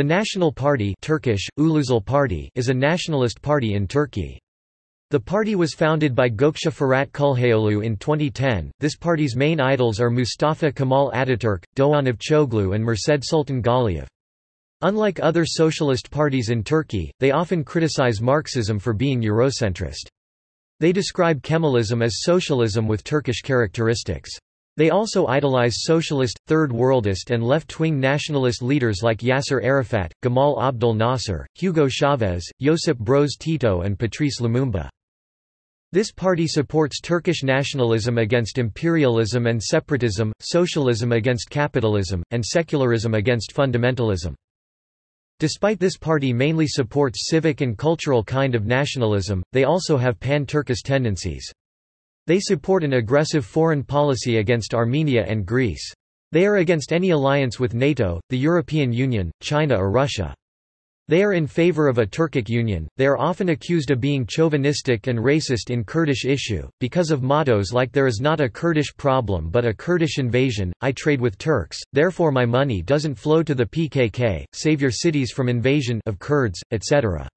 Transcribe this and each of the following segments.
The National Party Turkish, Party is a nationalist party in Turkey. The party was founded by Gökçe Fırat Çulhaoğlu in 2010. This party's main idols are Mustafa Kemal Ataturk, Doğan Avcıoğlu and Mirsaid Sultan Galiyev. Unlike other socialist parties in Turkey, they often criticize Marxism for being Eurocentrist. They describe Kemalism as socialism with Turkish characteristics. They also idolize socialist, Third Worldist and left-wing nationalist leaders like Yasser Arafat, Gamal Abdel Nasser, Hugo Chavez, Josip Broz Tito and Patrice Lumumba. This party supports Turkish nationalism against imperialism and separatism, socialism against capitalism, and secularism against fundamentalism. Despite this party mainly supports civic and cultural kind of nationalism, they also have pan-Turkish tendencies. They support an aggressive foreign policy against Armenia and Greece. They are against any alliance with NATO, the European Union, China or Russia. They are in favor of a Turkic union. They are often accused of being chauvinistic and racist in Kurdish issue, because of mottos like there is not a Kurdish problem but a Kurdish invasion, I trade with Turks, therefore my money doesn't flow to the PKK, save your cities from invasion of Kurds, etc.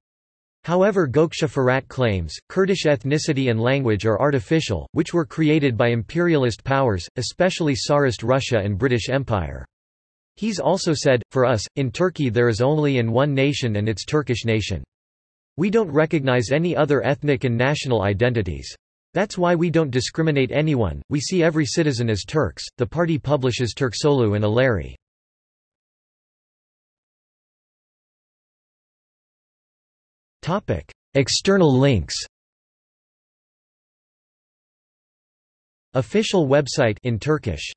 However Fırat claims, Kurdish ethnicity and language are artificial, which were created by imperialist powers, especially Tsarist Russia and British Empire. He's also said, for us, in Turkey there is only in one nation and it's Turkish nation. We don't recognize any other ethnic and national identities. That's why we don't discriminate anyone, we see every citizen as Turks. The party publishes Turksolu and Aleri. Topic: External links. Official website in Turkish